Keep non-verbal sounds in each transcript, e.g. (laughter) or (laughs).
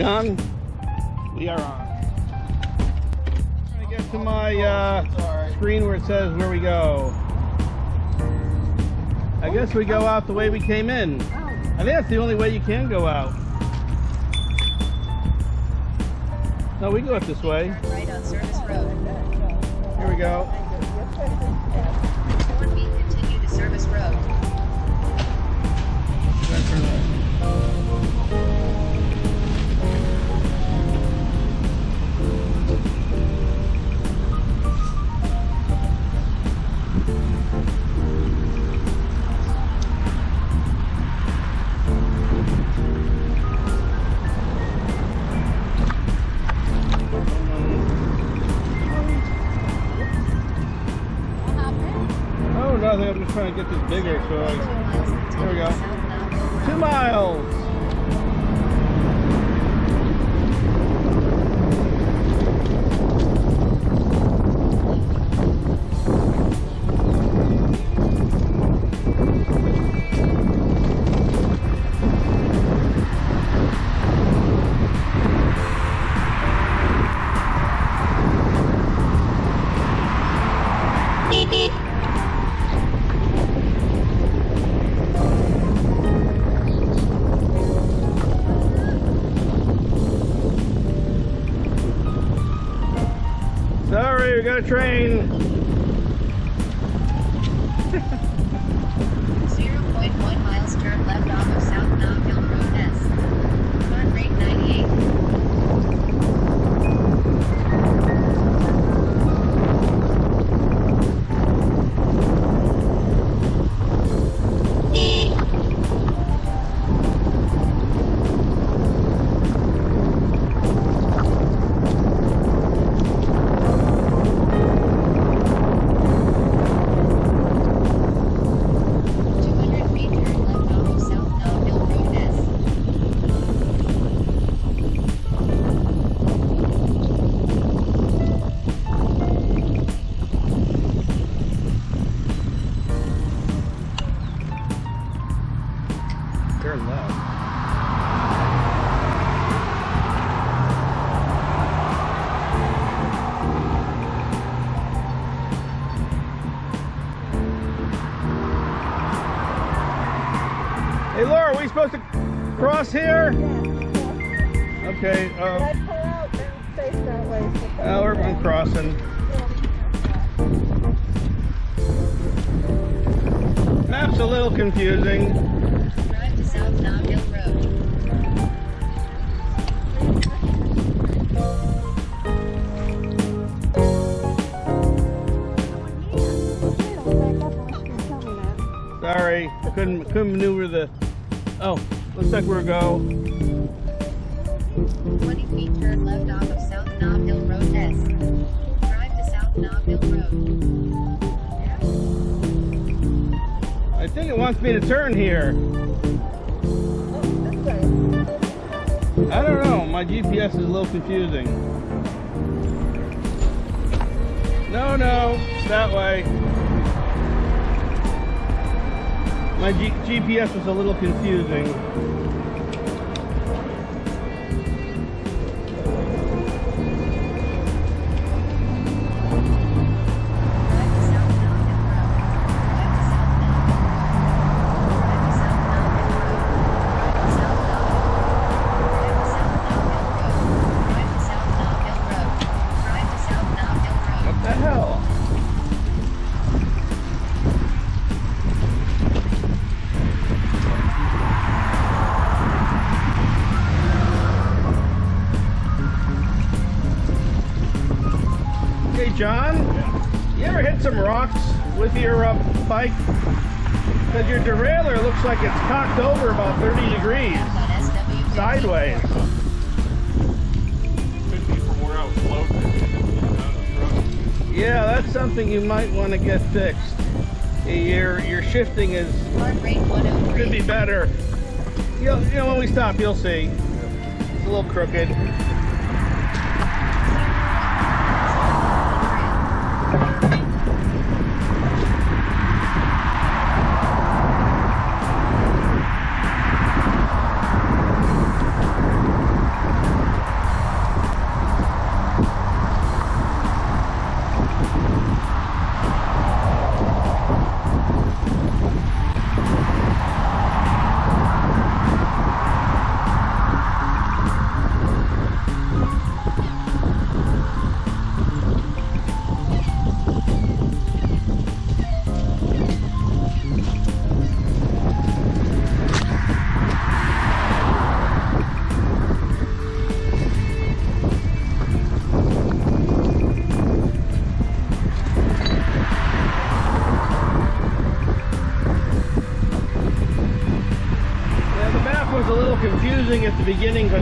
We on? We are on. Trying to get to my uh, screen where it says where we go. I guess we go out the way we came in. I think that's the only way you can go out. No, we go up this way. Right on Service Road. Here we go. Trying to get this bigger. So I, There we go. two miles. Got a train. Sorry, couldn't couldn't maneuver the. Oh, looks like we're go. 20 feet turn left off of South Knoxville Road S. Drive to South Knoxville Road. I think it wants me to turn here. I don't know. My GPS is a little confusing. No, no, that way. My G- GPS is a little confusing. Something you might want to get fixed. Your your shifting is Heart rate 103. could be better. You'll, you know, when we stop, you'll see. It's a little crooked. Beginning because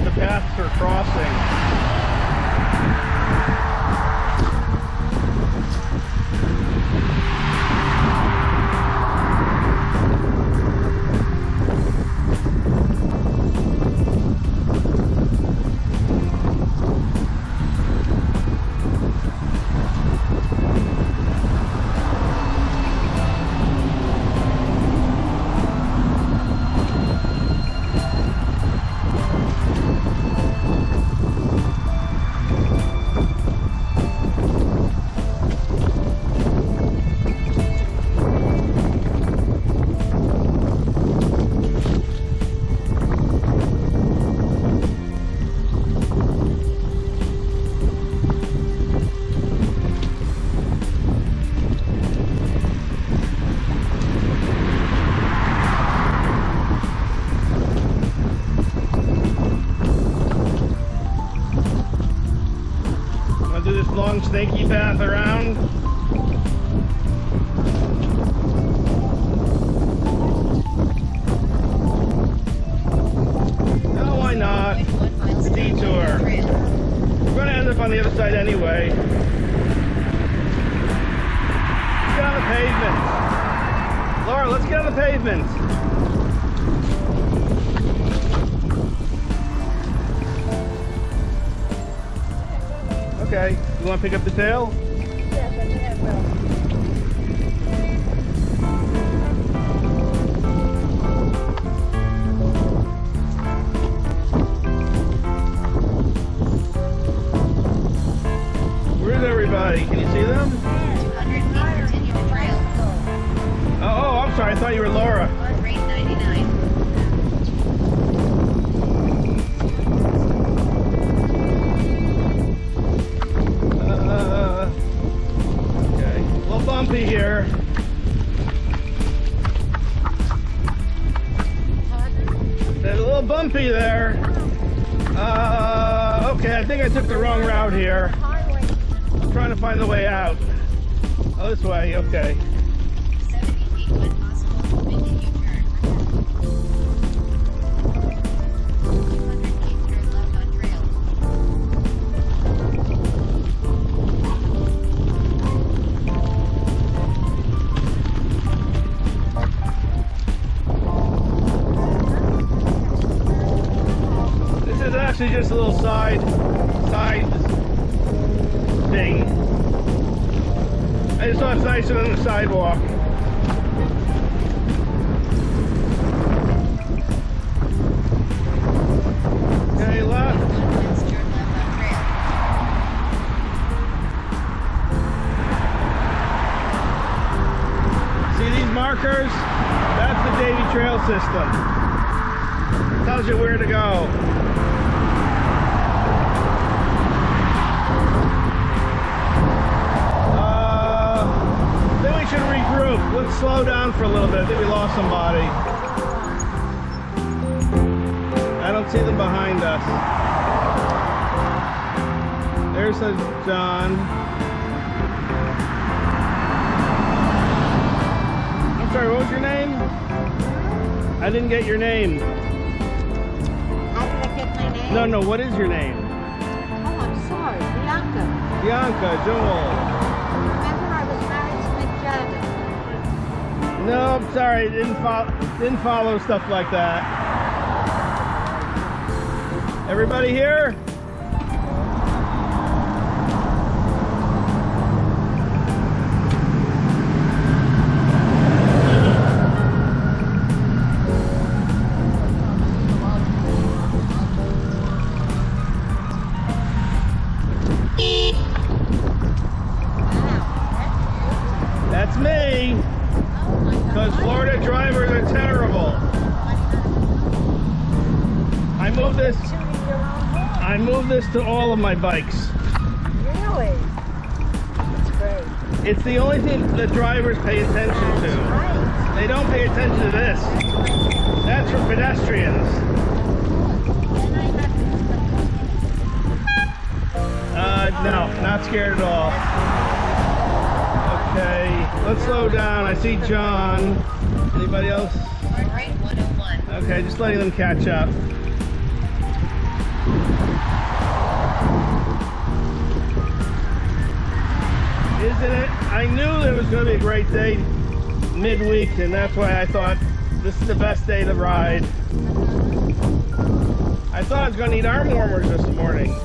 snaky path around. You wanna pick up the tail? Actually just a little side, side thing. I just thought it's nicer than the sidewalk. Okay, left. 1 miles turn left on trail. See these markers? That's the Davy Trail system. Tells you where to go. Slow down for a little bit. I think we lost somebody. I don't see them behind us. There's a John. I'm sorry, what was your name? I didn't get your name. How did I get my name? No, no, what is your name? Oh, I'm sorry. Bianca. Bianca, Joel. No, I'm sorry, didn't follow didn't follow stuff like that. Everybody here? Because Florida drivers are terrible. I move this Shooting your own horn. I move this to all of my bikes. Really? That's great. It's the only thing that drivers pay attention to. Right. They don't pay attention to this. That's for pedestrians. Then I have Uh, no, not scared at all. Okay, let's slow down. I see John. Anybody else? Heart 101. Okay, just letting them catch up. Isn't it? I knew it was going to be a great day midweek, and that's why I thought this is the best day to ride. I thought I was going to need arm warmers this morning.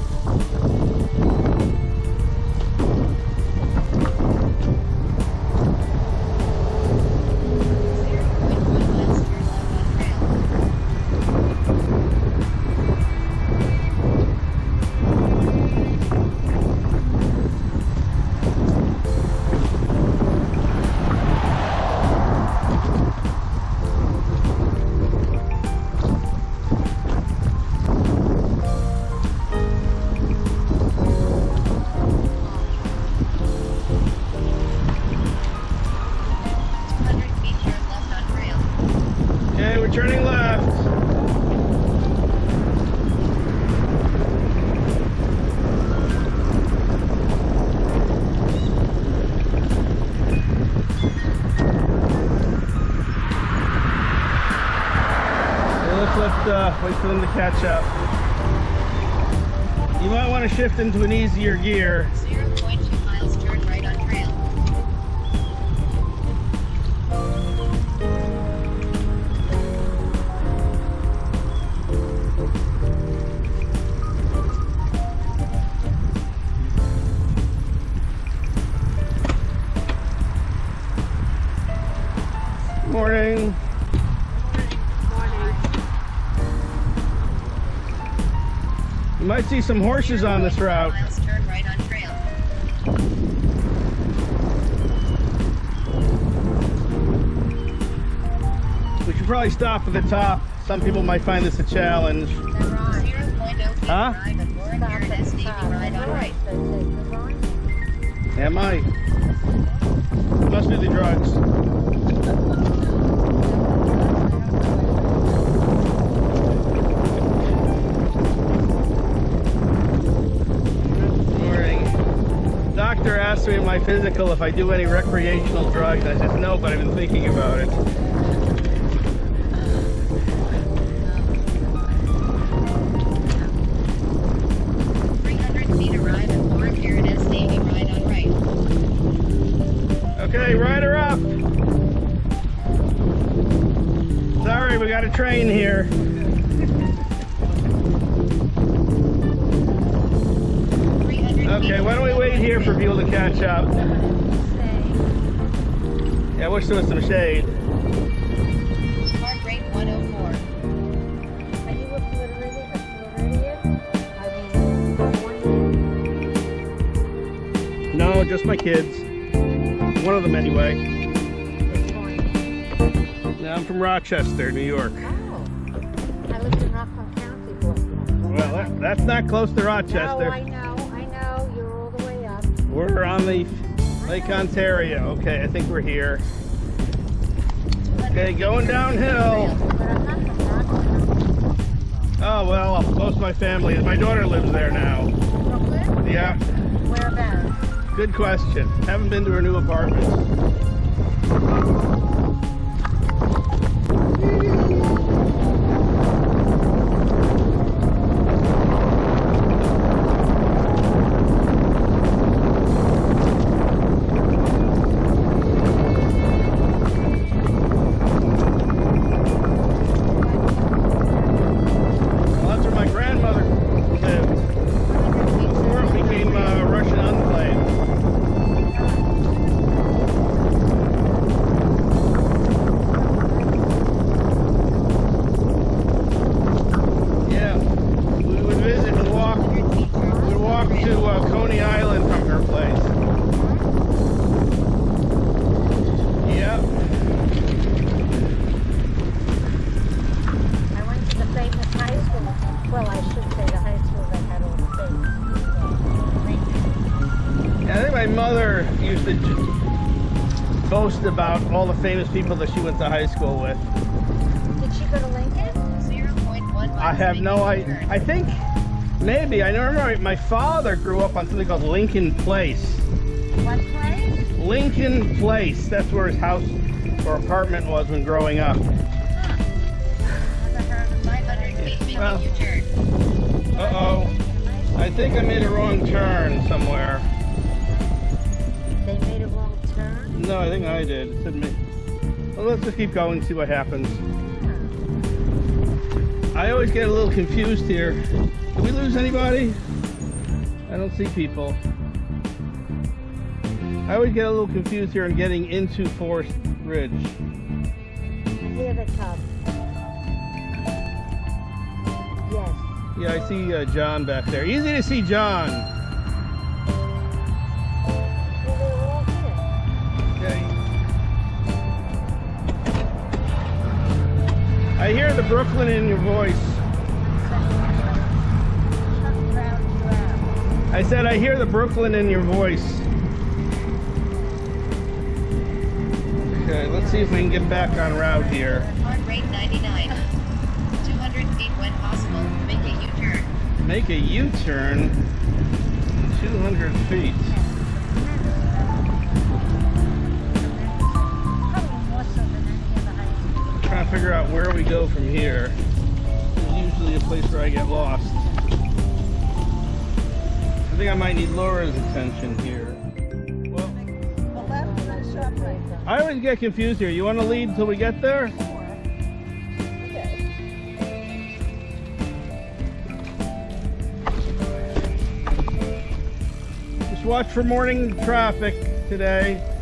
Uh, wait for them to catch up. You might want to shift into an easier gear. See some horses on this route. Miles turn right on trail. We should probably stop at the top. Some people might find this a challenge. Zero point feet Huh? drive and Warren Paradise Navy ride on right. Am I? Must be the drugs. Me in my physical if I do any recreational drugs. I said no, but I've been thinking about it. Wish there was some shade. Heart rate one oh four. Are you a Floridian? A Floridian? I mean, one No, just my kids. One of them anyway. Which one? Yeah, I'm from Rochester, New York. Oh. I lived in Rockland County for Well, that, that's not close to Rochester. No, I Rochester. know, I know. You're all the way up. We're on the Lake Ontario. Okay, I think we're here. Okay, going downhill. But I'm not from Oh, well, most of my family, my daughter lives there now. Brooklyn? Yeah, Whereabouts? good question. Haven't been to her new apartment. Boast about all the famous people that she went to high school with. Did she go to Lincoln? Zero point one. I have no idea. I think maybe I know. Remember, my father grew up on something called Lincoln Place. What place? Lincoln Place. That's where his house or apartment was when growing up. Never heard of it. Five hundred Please make Well. Uh-oh. I think I made a wrong turn somewhere. Turn. No, I think I did. It said me. Well, let's just keep going and see what happens. I always get a little confused here. Did we lose anybody? I don't see people. I always get a little confused here in getting into Forest Ridge. Here they come. Yes. Yeah, I see uh, John back there. Easy to see John. I hear the Brooklyn in your voice. Chuck round, round. I said I hear the Brooklyn in your voice. Okay, let's see if we can get back on route here. Heart rate 99. 200 feet when possible, make a U-turn. Make a U-turn 200 feet. Figure out where we go from here. There's usually a place where I get lost. I think I might need Laura's attention here. I always get confused here. You want to lead until we get there? Just watch for morning traffic today.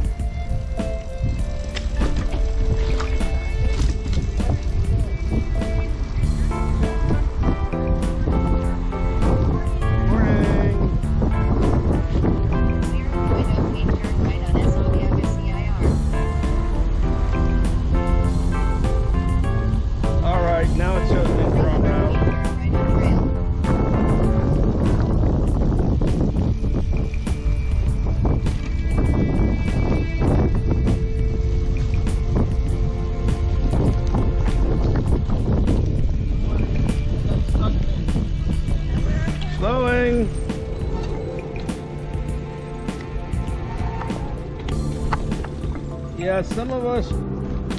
Yeah, some of us.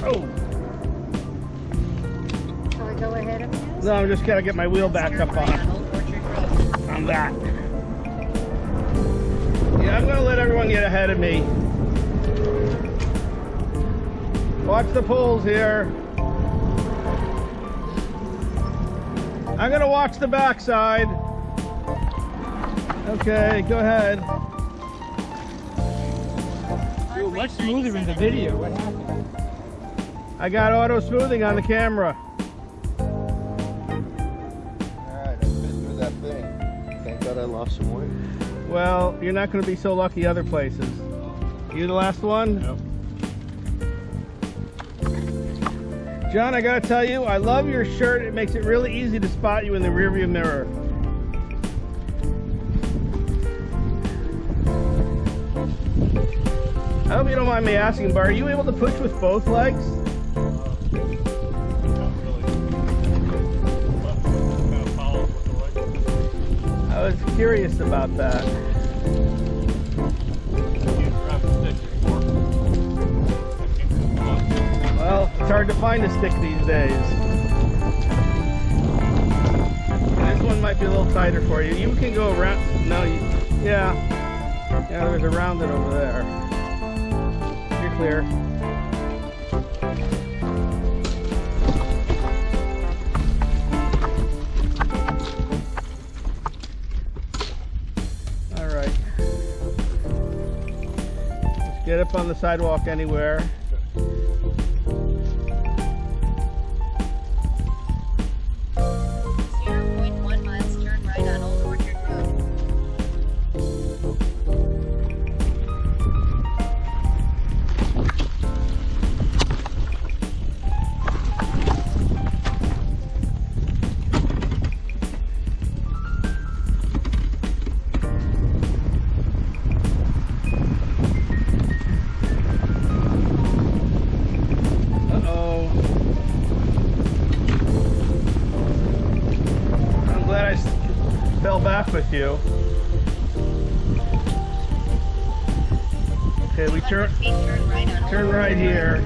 Oh, So I go ahead of you? no, I'm just gotta get my wheel back up on. on Old Orchard Road. on that. Yeah, I'm gonna let everyone get ahead of me. Watch the poles here. I'm gonna watch the backside. Okay, go ahead. Much smoother in the video. What happened? I got auto smoothing on the camera. Alright, I fit through that thing. Thank God I lost some weight. Well, you're not gonna be so lucky other places. You the last one? Yep. John, I gotta tell you, I love your shirt. It makes it really easy to spot you in the rearview mirror. I hope you don't mind me asking, but are you able to push with both legs? I was curious about that. Well, it's hard to find a stick these days. This one might be a little tighter for you. You can go around. No, you, yeah. Yeah, there's a rounded over there. Clear. All right. Just get up on the sidewalk anywhere. Turn right here.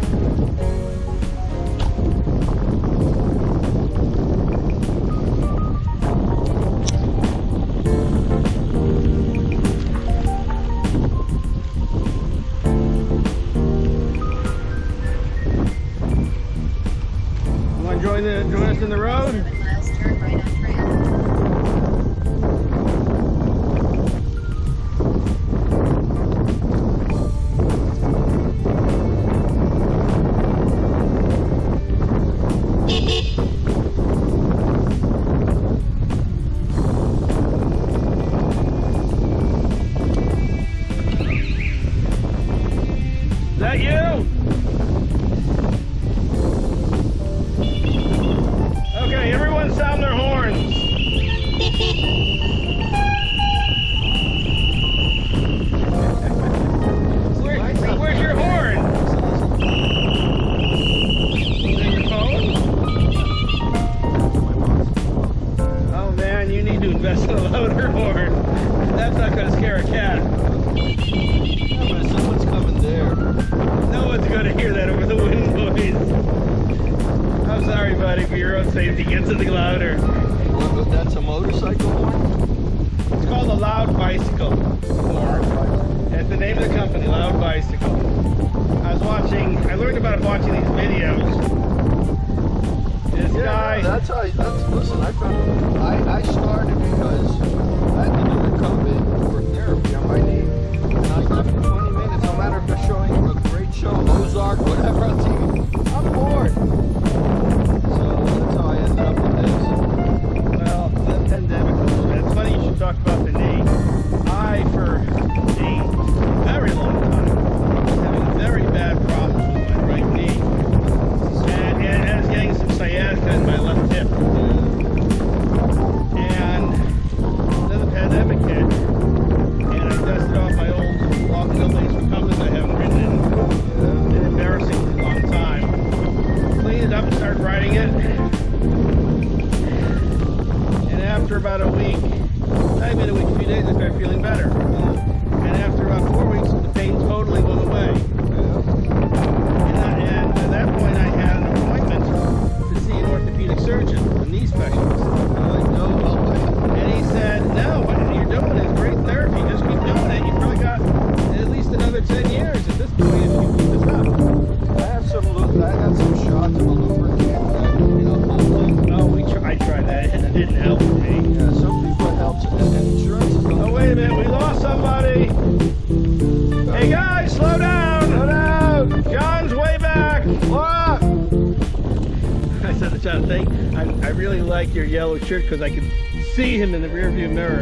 Yellow shirt because I can see him in the rearview mirror.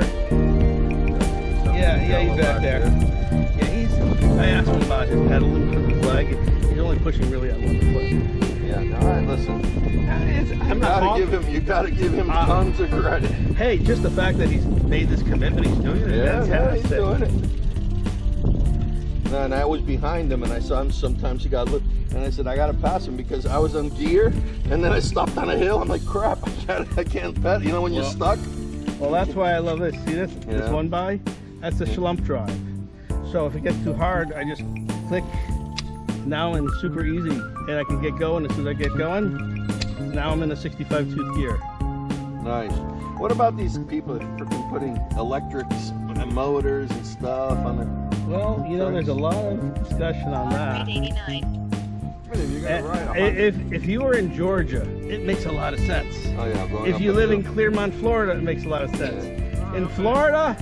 Yeah, yeah, he's back there. Yeah, he's. I asked him about his pedaling for the flag. He's only pushing really on one foot. Yeah, all right, listen. It's- You I'm not gotta give him. You gotta give him Uh, tons of credit. Hey, just the fact that he's made this commitment, he's doing it. Yeah, yeah, he's doing it. No, and I was behind him, and I saw him. Sometimes he got look, and I said, I gotta pass him because I was on gear, and then I stopped on a hill. I'm like, crap, (laughs) I can't, I can't pedal. You know when you're stuck. Well, that's why I love this. See this? This one by? That's the Schlumpf drive. So if it gets too hard, I just click now and super easy, and I can get going as soon as I get going. Now I'm in a 65 tooth gear. Nice. What about these people freaking putting electrics and motors and stuff on the? Well, you know, there's a lot of discussion on that. Grade 89. If you're gonna ride a hundred- If if you were in Georgia, it makes a lot of sense. oh yeah, If you live in Clermont, Florida, it makes a lot of sense. In Florida,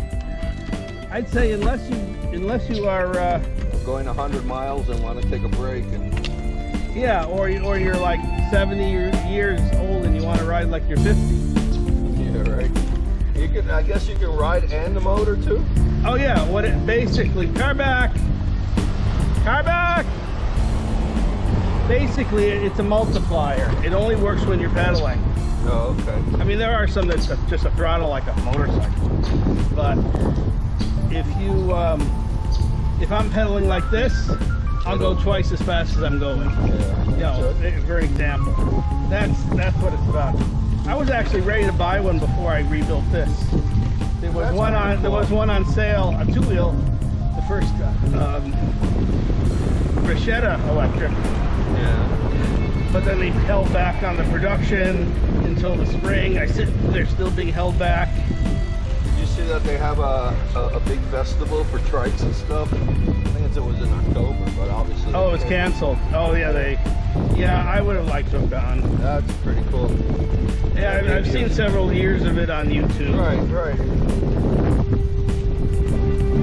I'd say unless you unless you are uh, going 100 miles and want to take a break and Yeah, or or you're like 70 years old and you want to ride like you're 50. Can, I guess, you can ride and the motor too. Oh yeah, what it basically car back, car back. Basically, it's a multiplier. It only works when you're pedaling. Oh, okay. I mean, there are some that's just a throttle like a motorcycle, but if you um, if I'm pedaling like this, I'll go twice as fast as I'm going. Yeah. you know, for example. That's that's what it's about. I was actually ready to buy one before I rebuilt this. There was That's one on there was one on sale, a two wheel, the first um, Bacchetta electric, Yeah. but then they held back on the production until the spring. I sit they're still being held back. Did you see that they have a, a, a big festival for trikes and stuff? I think it was in October, but obviously. Oh, it's canceled. Oh yeah, they yeah, I would have liked to have gone. That's pretty cool. Yeah, I've, I've seen several years of it on YouTube. Right, right.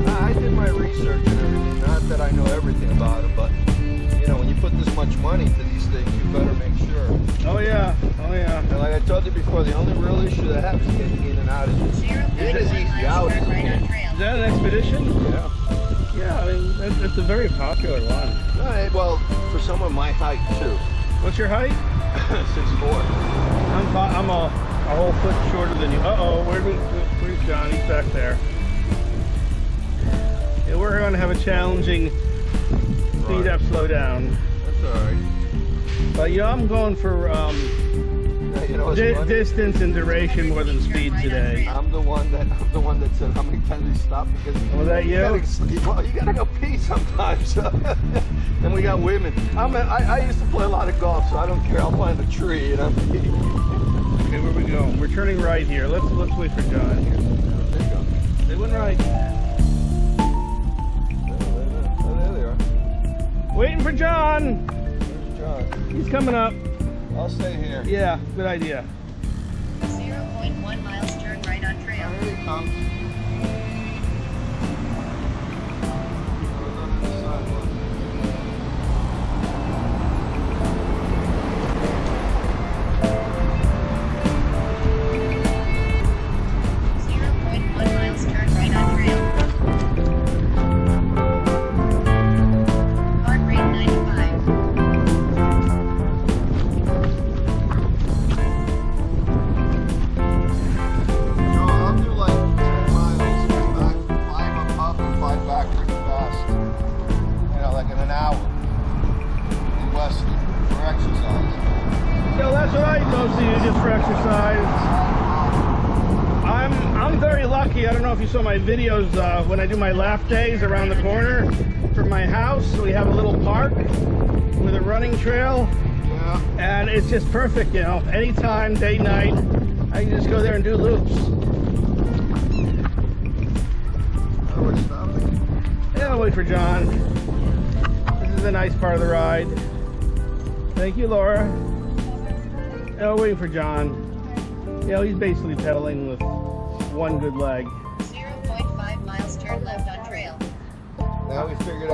I I did my research and everything. Not that I know everything about it, but you know, when you put this much money into these things, you better make sure. Oh yeah, oh yeah. And like I told you before, the only real issue that happens is getting in and out of this. Zero It is one easy out. turn right on Is that an expedition? Yeah. Yeah, I mean, it's, it's a very popular one. Well, for someone my height too, What's your height? (laughs) six four. I'm I'm a, a whole foot shorter than you. Uh oh, where we, where's John? He's back there. Yeah, we're going to have a challenging speed up, slow down. That's all right. But you know, I'm going for um, Yeah, You know, di- funny? distance and duration more than speed today. I'm the one that I'm the one that said how many times we stop because Was that you? Gotta, well, you gotta go pee sometimes. (laughs) and we got women. I'm a, I, I used to play a lot of golf, so I don't care. I'll find a tree and I'm pee. Okay, where we go? We're turning right here. Let's let's wait for John here. There you go. They went right. Oh, oh, there they are. Waiting for John. There's John. He's coming up. I'll stay here. Yeah, good idea. Zero point one miles turn right on trail. Here he comes. My lap days around the corner from my house. We have a little park with a running trail, and it's just perfect. You know, anytime, day, night, I can just go there and do loops. Oh, we're stopping. Yeah, I'll wait for John. This is a nice part of the ride. Thank you, Laura. Yeah, I'll wait for John. You know, he's basically pedaling with one good leg.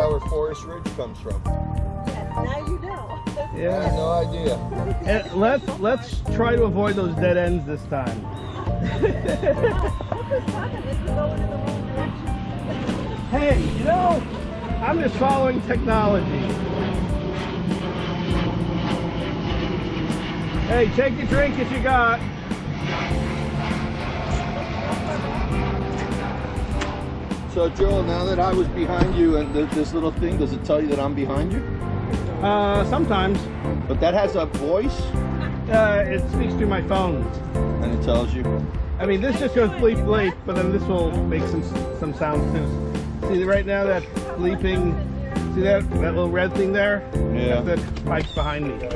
Out where Forest Ridge comes from. Now you know. I (laughs) had Yeah. no idea. And let's let's try to avoid those dead ends this time. (laughs) hey, you know, I'm just following technology. Hey, take the drink if you got. So Joel, now that I was behind you and th- this little thing, does it tell you that I'm behind you? Uh, sometimes But that has a voice uh, it speaks through my phone. and it tells you. I mean, this just goes bleep bleep, but then this will make some some sounds too. See right now that bleeping. See that that little red thing there? Yeah. That's the spikes behind me.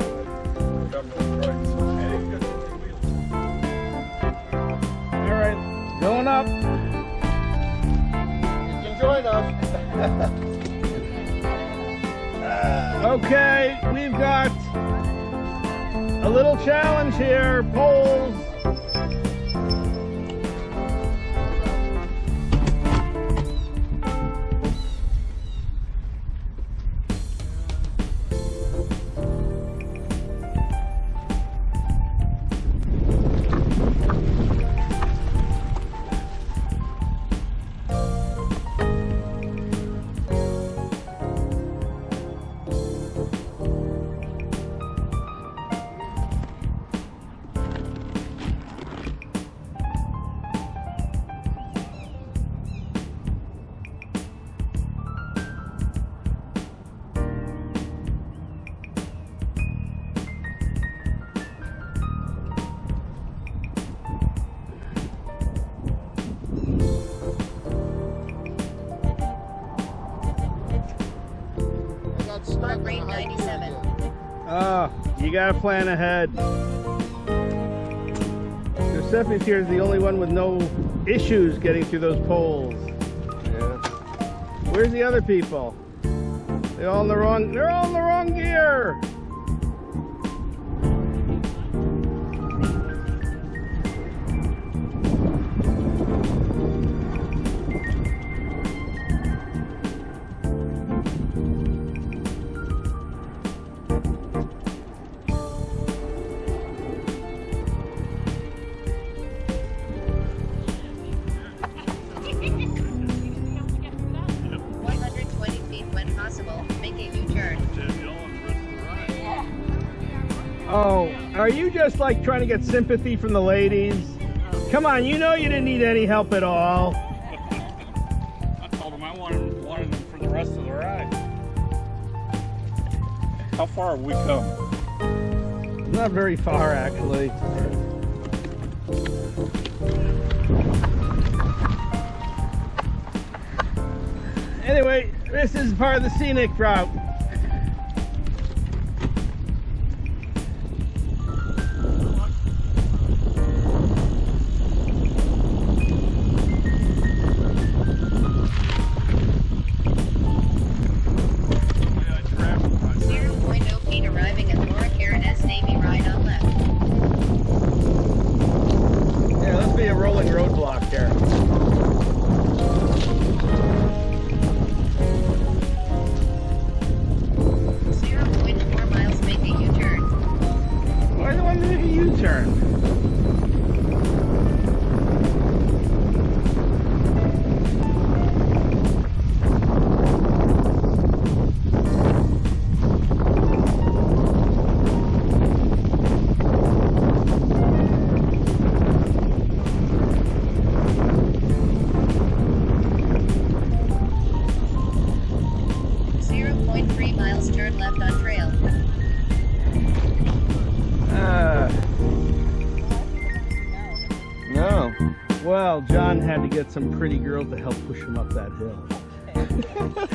All right, going up. Join us. (laughs) Okay, we've got a little challenge here. Poles. You gotta plan ahead. Giuseppe's here is the only one with no issues getting through those poles. Yeah. Where's the other people? They're all in the wrong. They're all in the wrong gear. You just like trying to get sympathy from the ladies? Come on, you know you didn't need any help at all. I told him I wanted, wanted them for the rest of the ride. How far have we come? Not very far, actually. Anyway, this is part of the scenic route. 3 miles, turn left on trail. Uh, no. Well, John had to get some pretty girl to help push him up that hill.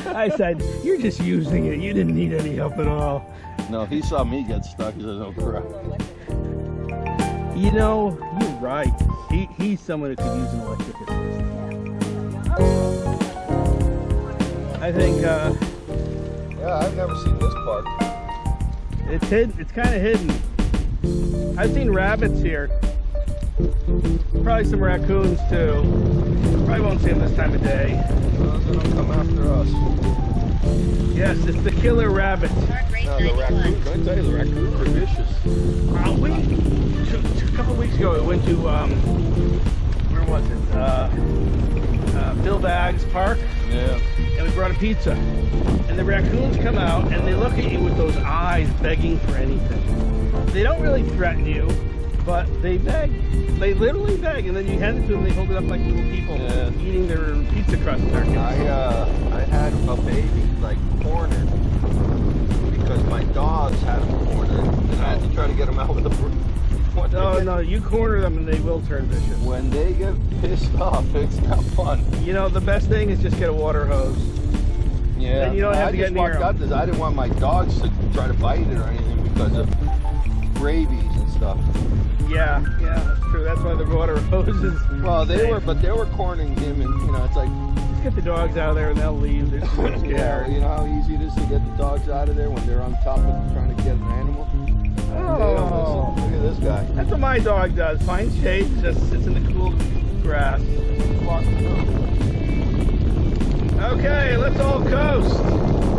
(laughs) I said, you're just using it. You didn't need any help at all. No, he saw me get stuck. He said, oh, crap. You know, you're right. He, he's someone who could use an electric assist. I think uh, yeah, I've never seen this part. it's hidden. It's kind of hidden. I've seen rabbits here. Probably some raccoons too. Probably won't see them this time of day. Well, they don't come after us. Yes, it's the killer rabbit. Heart No, the 91. raccoons, I tell you, the raccoons are vicious. Uh, we t- a couple weeks ago we went to um, where was it? Uh, uh, Bill Baggs Park, Yeah. And we brought a pizza. And the raccoons come out and they look at you with those eyes, begging for anything. They don't really threaten you, but they beg. They literally beg, and then you hand it to them. They hold it up like little people Yeah. eating their pizza crust. Turkey. I uh, I had a baby like cornered because my dogs had him cornered, and I had to try to get him out with a broom. When they No, no, you corner them and they will turn vicious. When they get pissed (laughs) off, it's not fun. You know, the best thing is just get a water hose. Yeah. Then you don't have I to just get near walked 'em. out this. I didn't want my dogs to try to bite it or anything because of rabies and stuff. Yeah, yeah, that's true. That's why the water (laughs) hoses. Well, they were, but they were cornering him, and you know, it's like, Just get the dogs out of there and they'll leave. They're (laughs) just yeah, you know how easy it is to get the dogs out of there when they're on top of trying to get an animal. Oh. Look at this guy. that's what my dog does. Finds shade, just sits in the cool grass. Okay, let's all coast.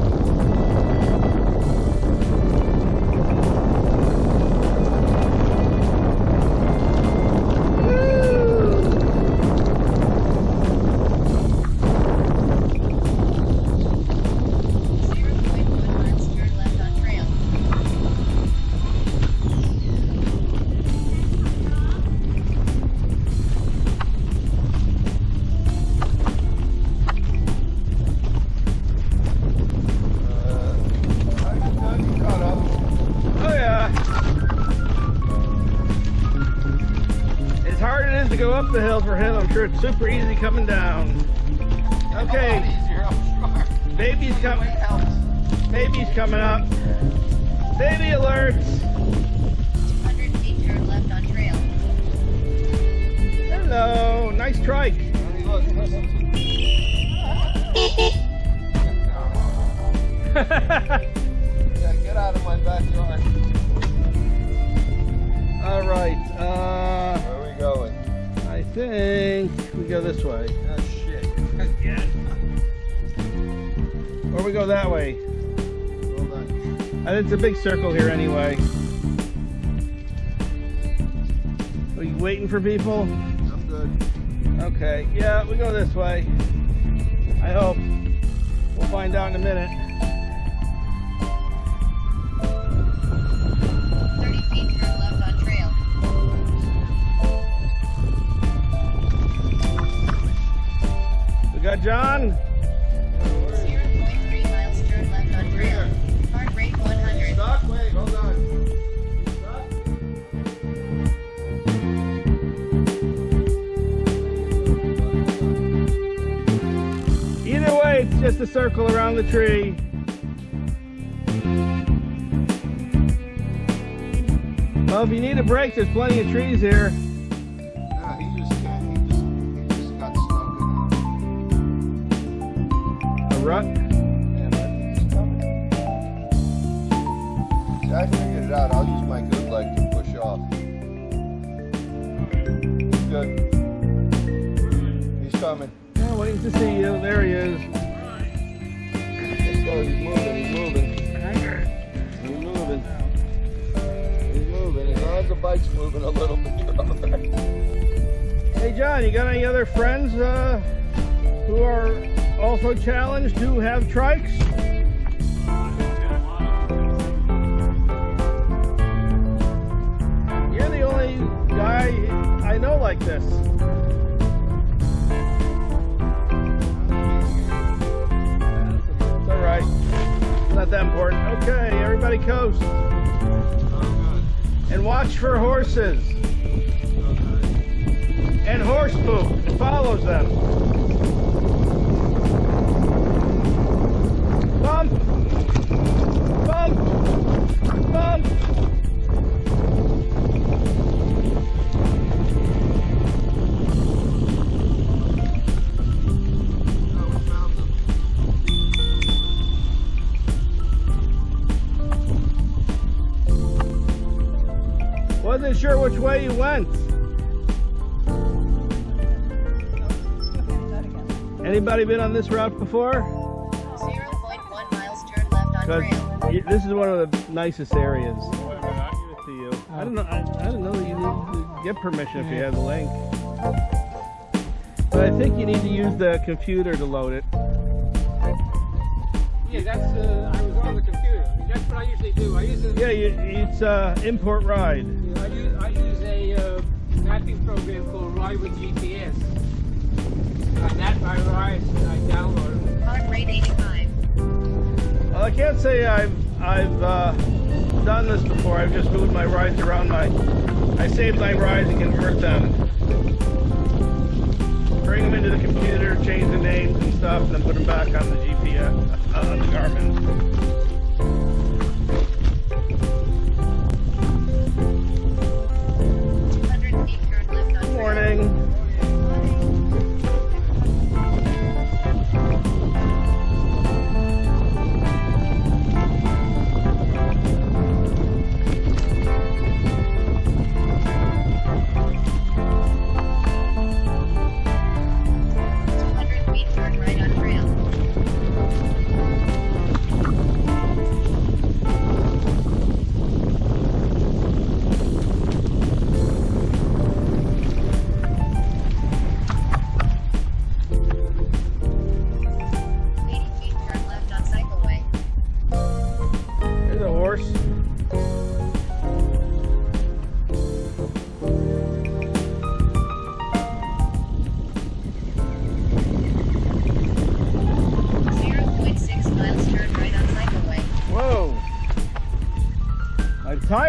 It's super easy coming down. Okay, easier, I'm sure. baby's coming. Baby's coming up. It's a big circle here anyway. Are you waiting for people? I'm good. Okay. Yeah, we go this way. I hope. We'll find out in a minute. The tree. Well, if you need a break, there's plenty of trees here. Which way you went. Anybody been on this route before? 0.1 miles turn left on trail. Because this is one of the nicest areas. I'll give it to you. I don't know. I, I don't know that you need to get permission if you have the link. But I think you need to use the computer to load it. Yeah, that's, uh, I was on the computer. I mean, that's what I usually do. I use a, Yeah, you, it's uh, import ride. Mapping program called Ride with GPS. I map my rides and I download them. Heart rate 85. Well, I can't say I've I've uh, done this before. I've just moved my rides around my. I save my rides and convert them. Bring them into the computer, change the names and stuff, and then put them back on the GPS uh, on the Garmin.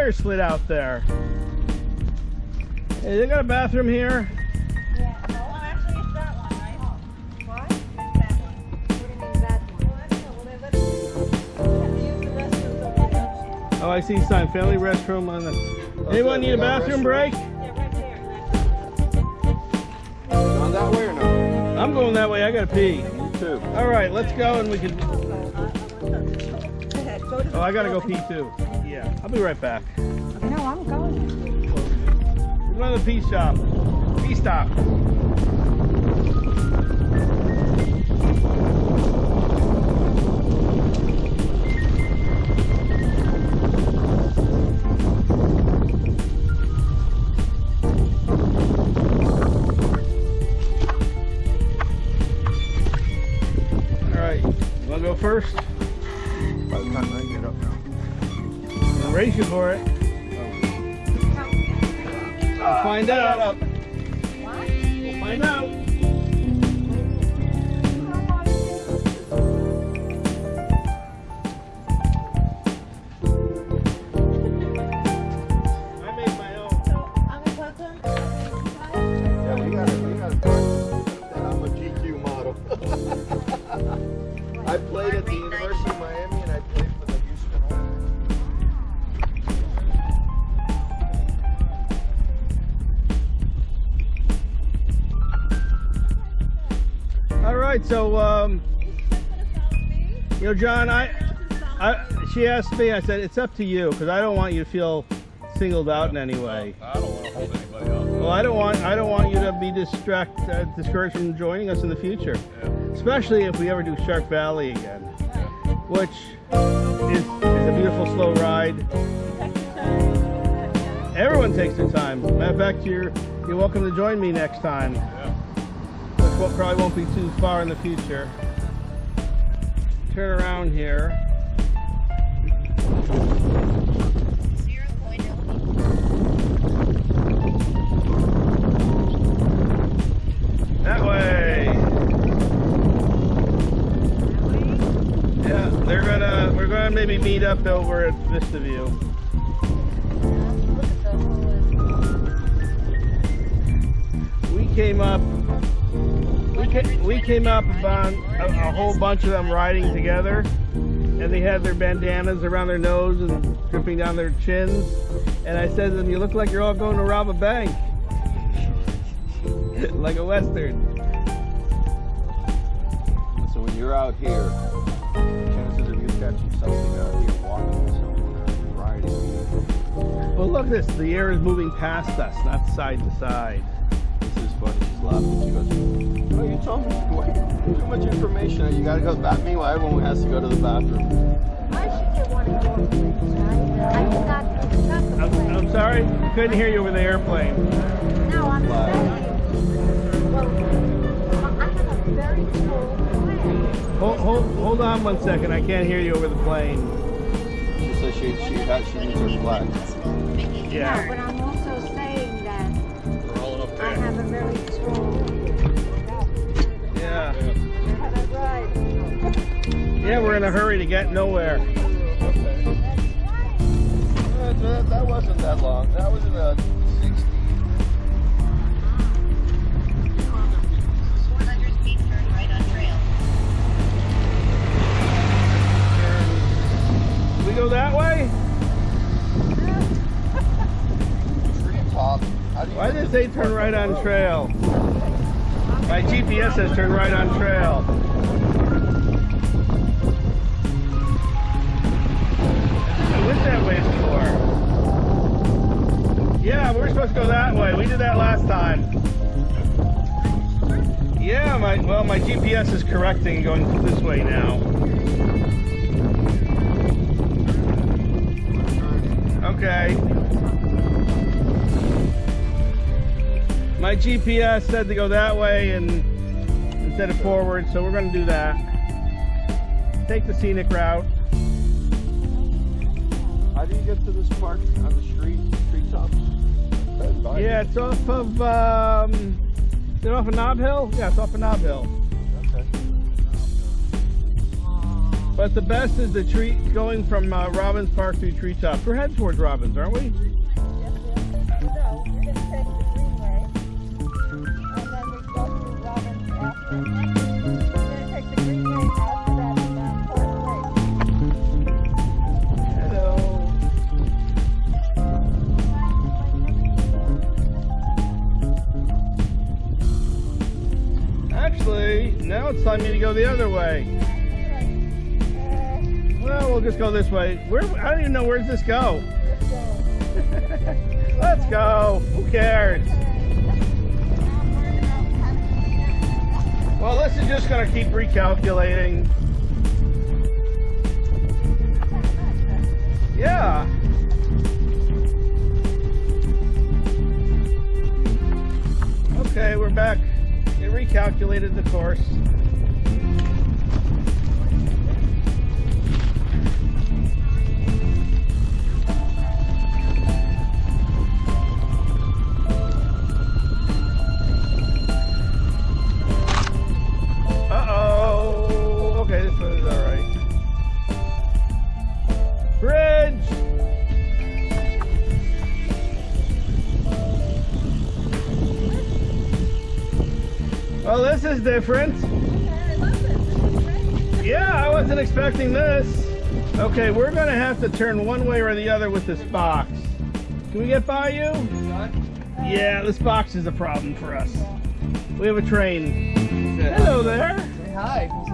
Tire slid out there. Hey, they got a bathroom here. Yeah, well, actually it's that one, right? Why? It's that one. What do that one? Well, I don't know, well, then let's, use the restroom somewhere else. Oh, I see sign. Family restroom on the. Anyone need a bathroom break? Yeah, right there. Going that way or no? I'm going that way. I gotta pee. Me too. All right, let's go and we can. Go Oh, I gotta go pee too. Yeah, I'll be right back. The pee shop. Pee stop. So um, you know, John, I, I, she asked me. I said it's up to you because I don't want you to feel singled out in any way. I don't want to hold anybody up. Well, I don't want I don't want you to be distract uh, discouraged from joining us in the future, Yeah. especially if we ever do Shark Valley again, which is, is a beautiful slow ride. Everyone takes their time. Matter of fact, you're you're welcome to join me next time, Will, probably won't be too far in the future. Turn around here. That way. Yeah, they're gonna we're gonna maybe meet up over at Vista View. We came up we came, we came up on a, a whole bunch of them riding together and they had their bandanas around their nose and dripping down their chins and I said to them, you look like you're all going to rob a bank. (laughs) like a western. So when you're out here, chances of you catching something out here walking somewhere, riding. Well, look at this. The air is moving past us, not side to side. This is funny. She's laughing. She goes, "Oh, you told me wait, (laughs) too much information. You gotta go back." Meanwhile, everyone has to go to the bathroom. I should get one of your things, right? I forgot to forgot the I'm, plate. I'm sorry, couldn't hear you over the airplane. No, I'm Why? saying, well, I have a very full plane. Hold, hold, hold on one second. I can't hear you over the plane. She says she she she needs her flag. Yeah. No, Yeah, we're in a hurry to get nowhere. That, wasn't that long. That was in the 60s. 400 feet turn right on trail. We go that way? Why did it to say this turn right on trail? My GPS says turn right on trail. That way. Yeah, we're supposed to go that way. We did that last time. Yeah, my well, my GPS is correcting going this way now. Okay. My GPS said to go that way and instead of forward, so we're going to do that. Take the scenic route. How do you get to this park on the street? Treetop? Yeah, it's off of um, is it off of Nob Hill? Yeah, it's off of Nob Hill. Okay. But the best is the tree going from uh, Robbins Park to Treetops. We're heading towards Robbins, aren't we? Time me to go the other way. Well, we'll just go this way. Where? I don't even know where's this go. (laughs) Let's go. Who cares? Well, this is just gonna keep recalculating. Yeah. Okay, we're back. It recalculated the course. Is different. Yeah, I wasn't expecting this. Okay, we're gonna have to turn one way or the other with this box. Can we get by you? Yeah, this box is a problem for us. We have a train. Hello there. hi.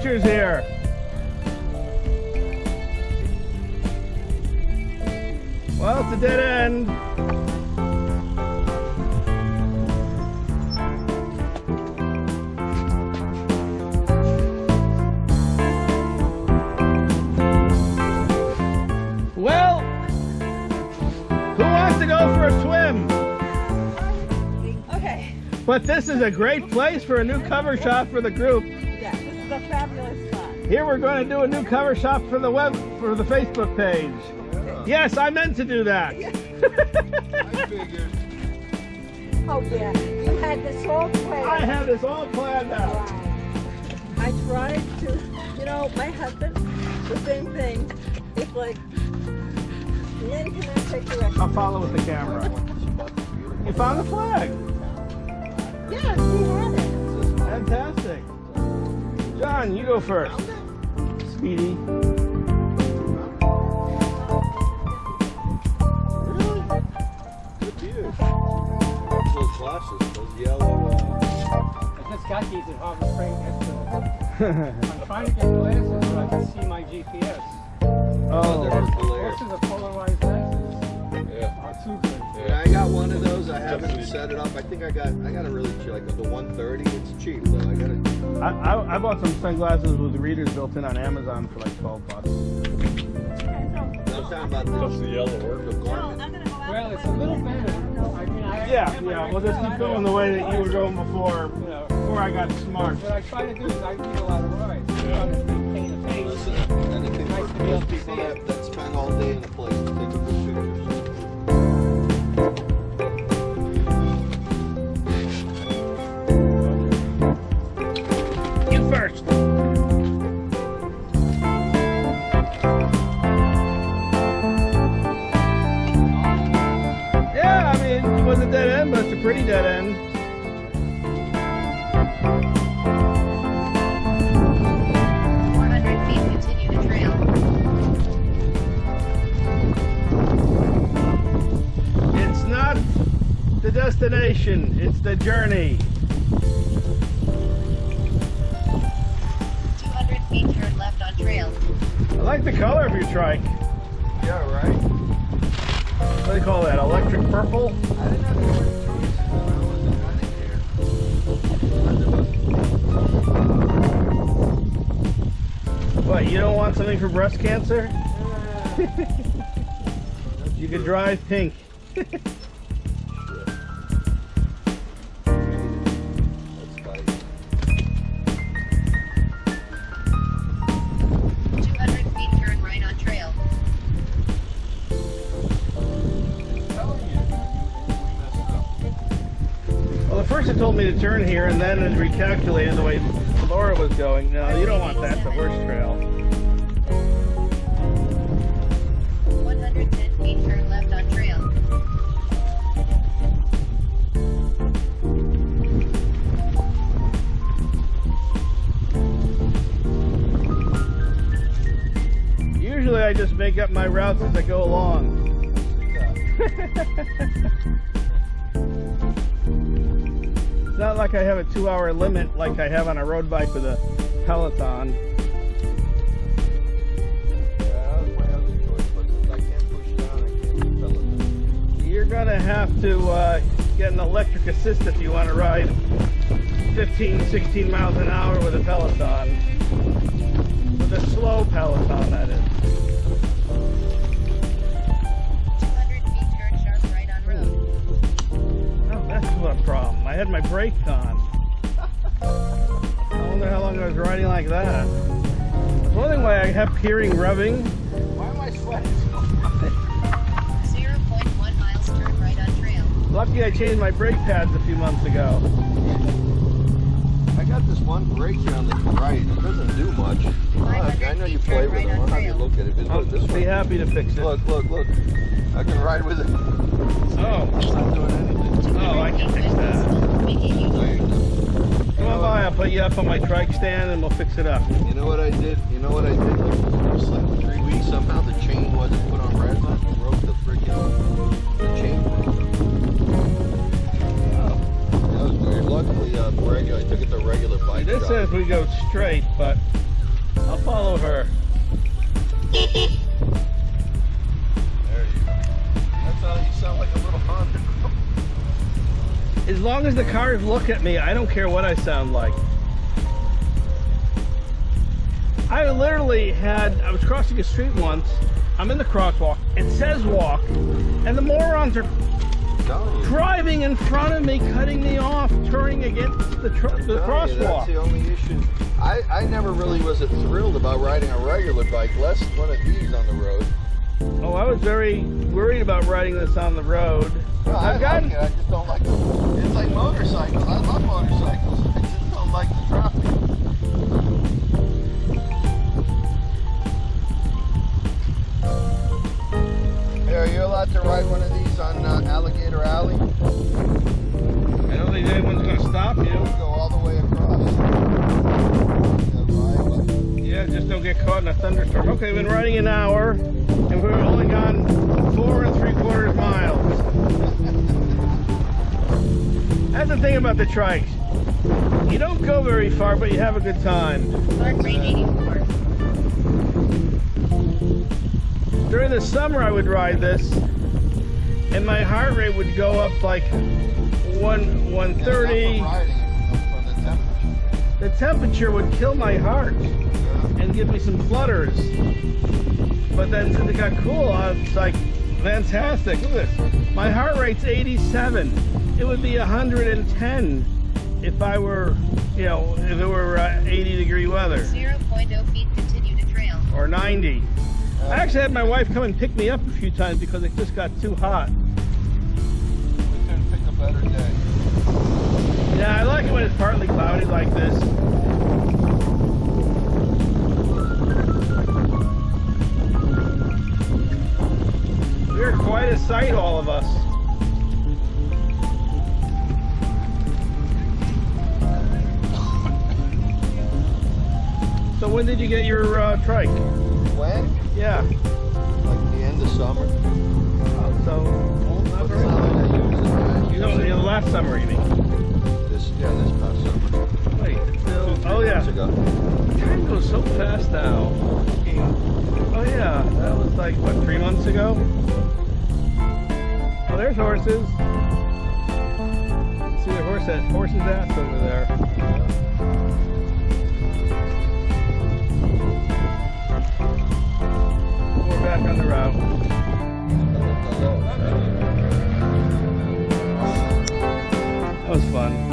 Pictures here. Well, it's a dead end. Well, who wants to go for a swim? Okay. But this is a great place for a new cover shot for the group. Here we're going to do a new cover shot for the web for the Facebook page. Yes, I meant to do that. I figured. (laughs) Oh yeah, you had this whole plan. I have this all planned out. Wow. I tried to, you know, my husband, the same thing. It's like, Lynn can I take the I'll follow with the camera. You found the flag. Yeah, she had it. Fantastic. John, you go first. Speedy. Really? Good view. Those glasses, those yellow. Uh, I just got these at Harbor Freight yesterday. I'm trying to get glasses so I can see my GPS. oh, they're glare. Most of the polarized lenses Yeah. are too good. Yeah, I got one of those. I haven't set it up. I think I got. I got a really cheap, like the 130. It's cheap though. I got it. I, I, I bought some sunglasses with readers built in on Amazon for like 12 bucks. I'm talking about That's this. the yellow work. The garment. Well, it's a little better. I mean, I Yeah, I yeah. We'll just keep going the way that you were going before, You know, before I got smart. what I try to do is I get a lot of rides. I Yeah. try to maintain a. Listen, anything Nice for to be able to people see it. that, that spend all day in a place end, but it's a pretty dead end. Four hundred feet continue to trail. It's not the destination, it's the journey. Two hundred feet turn left on trail. I like the color of your trike. Yeah, right. What do they call that? Electric purple? I didn't have to wear shoes. I wasn't. I didn't care. What, you don't want something for breast cancer? (laughs) You could drive pink. (laughs) turn here and then it recalculated the way Laura was going. No, you don't want that. the horse trail. One hundred ten feet turn left on trail. Usually I just make up my routes as I go along. (laughs) Not like I have a two hour limit like I have on a road bike with a Peloton. You're gonna have to uh, get an electric assist if you want to ride 15, 16 miles an hour with a Peloton. With a slow Peloton, that is. I had my brakes on. I wonder how long I was riding like that. I was wondering why I kept hearing revving. Why am I sweating so much? Zero point one miles turn right on trail. Lucky I changed my brake pads a few months ago. I got got this one brake here on the right. It doesn't do much. Look, I know you play with it. I'll have you look at it. But I'll this be one. happy to fix it. Look, look, look. I can ride with it. Oh, It's not doing anything. Oh, I can fix that. Making you There you go. Come on by, I'll put you up on my trike stand and we'll fix it up. You know what I did? You know what I did? Like, it's like three weeks. Somehow the chain wasn't put on red on. It broke the freaking the chain. That was weird. Luckily, uh, regular. I took it to regular bike This shop. says we go straight, but I'll follow her. There you go. That's how you sound like a little Honda. As long as the cars look at me, I don't care what I sound like. I literally had, I was crossing a street once. I'm in the crosswalk. It says walk. And the morons are I'm telling you. driving in front of me, cutting me off, turning against the, tr- the telling you, That's crosswalk. the only issue. I, I never really was thrilled about riding a regular bike, less one of these on the road. Oh, I was very worried about riding this on the road. No, I I've gotten, like it. I just don't like it. It's like motorcycles. I love motorcycles. I just don't like the traffic. Hey, are you allowed to ride one of these on uh, Alligator Alley? I don't think anyone's going to stop you. Go all the way across. Yeah. Yeah, just don't get caught in a thunderstorm. Okay, we've been riding an hour, and we've only gone four and miles. That's the thing about the trikes. You don't go very far, but you have a good time. Heart rate 84. During the summer, I would ride this, and my heart rate would go up like one 130. not from riding it, from, from the temperature. Would kill my heart and give me some flutters. But then since it got cool, I was like, fantastic. Look at this. My heart rate's 87. It would be 110 if I were, you know, if it were uh, 80 degree weather 0.0 feet continue to trail. or 90. I actually had my wife come and pick me up a few times because it just got too hot. We couldn't pick a better day. Yeah, I like it when it's partly cloudy like this. We're sight, all of us. So when did you get your uh, trike? When? Yeah. Like the end of summer. Oh, so What's the time I use it, man? you know, last summer, you mean? This, yeah, this past summer. Wait, still. Two, Oh yeah. ago. Time goes so fast now. Oh yeah, that was like what three months ago there's horses. See the horse that horse's ass over there. We're back on the route. That was fun.